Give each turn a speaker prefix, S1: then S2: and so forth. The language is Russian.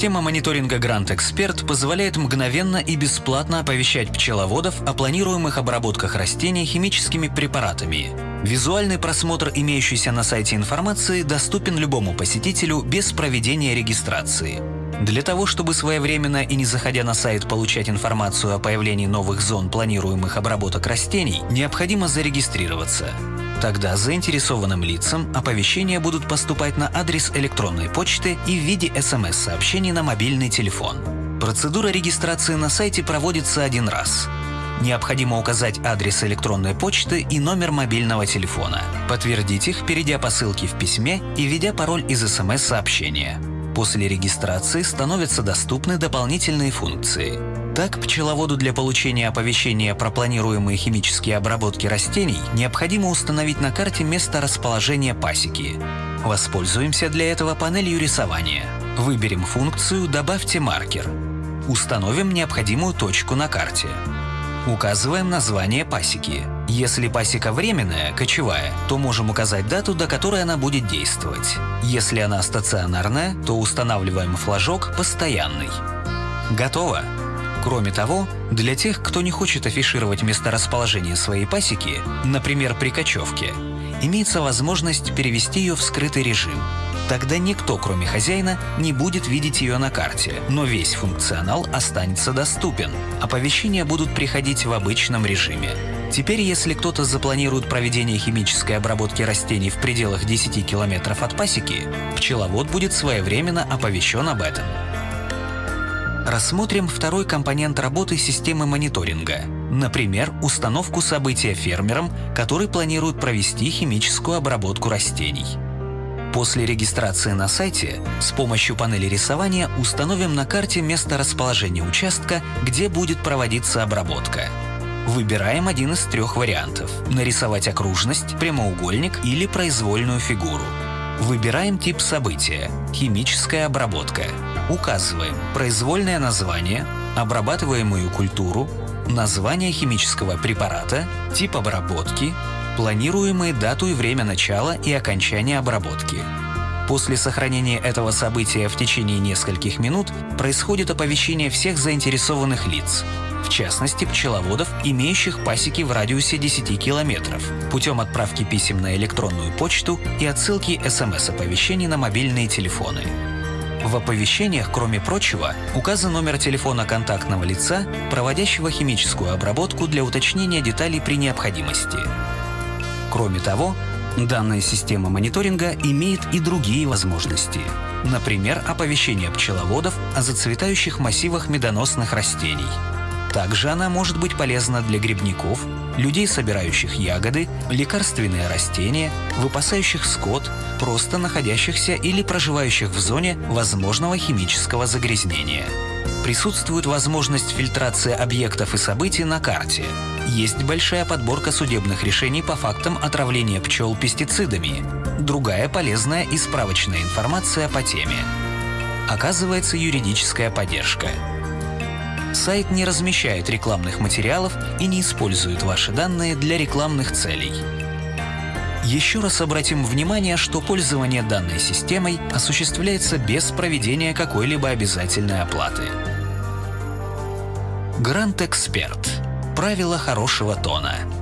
S1: Система мониторинга Grant Expert позволяет мгновенно и бесплатно оповещать пчеловодов о планируемых обработках растений химическими препаратами. Визуальный просмотр имеющейся на сайте информации доступен любому посетителю без проведения регистрации. Для того, чтобы своевременно и не заходя на сайт получать информацию о появлении новых зон планируемых обработок растений, необходимо зарегистрироваться. Тогда заинтересованным лицам оповещения будут поступать на адрес электронной почты и в виде СМС-сообщений на мобильный телефон. Процедура регистрации на сайте проводится один раз. Необходимо указать адрес электронной почты и номер мобильного телефона. Подтвердить их, перейдя по ссылке в письме и введя пароль из СМС-сообщения. После регистрации становятся доступны дополнительные функции. Так, пчеловоду для получения оповещения про планируемые химические обработки растений необходимо установить на карте место расположения пасеки. Воспользуемся для этого панелью рисования. Выберем функцию «Добавьте маркер». Установим необходимую точку на карте. Указываем название пасеки. Если пасека временная, кочевая, то можем указать дату, до которой она будет действовать. Если она стационарная, то устанавливаем флажок «Постоянный». Готово! Кроме того, для тех, кто не хочет афишировать месторасположение своей пасеки, например, при кочевке, имеется возможность перевести ее в скрытый режим. Тогда никто, кроме хозяина, не будет видеть ее на карте, но весь функционал останется доступен. Оповещения будут приходить в обычном режиме. Теперь, если кто-то запланирует проведение химической обработки растений в пределах 10 километров от пасеки, пчеловод будет своевременно оповещен об этом. Рассмотрим второй компонент работы системы мониторинга. Например, установку события фермерам, который планирует провести химическую обработку растений. После регистрации на сайте с помощью панели рисования установим на карте место расположения участка, где будет проводиться обработка. Выбираем один из трех вариантов – нарисовать окружность, прямоугольник или произвольную фигуру. Выбираем тип события – химическая обработка. Указываем произвольное название, обрабатываемую культуру, название химического препарата, тип обработки, планируемые дату и время начала и окончания обработки. После сохранения этого события в течение нескольких минут происходит оповещение всех заинтересованных лиц, в частности пчеловодов, имеющих пасеки в радиусе 10 километров, путем отправки писем на электронную почту и отсылки СМС-оповещений на мобильные телефоны. В оповещениях, кроме прочего, указан номер телефона контактного лица, проводящего химическую обработку для уточнения деталей при необходимости. Кроме того, данная система мониторинга имеет и другие возможности. Например, оповещение пчеловодов о зацветающих массивах медоносных растений – также она может быть полезна для грибников, людей, собирающих ягоды, лекарственные растения, выпасающих скот, просто находящихся или проживающих в зоне возможного химического загрязнения. Присутствует возможность фильтрации объектов и событий на карте. Есть большая подборка судебных решений по фактам отравления пчел пестицидами. Другая полезная и справочная информация по теме. Оказывается юридическая поддержка. Сайт не размещает рекламных материалов и не использует ваши данные для рекламных целей. Еще раз обратим внимание, что пользование данной системой осуществляется без проведения какой-либо обязательной оплаты. Грант Эксперт. Правила хорошего тона.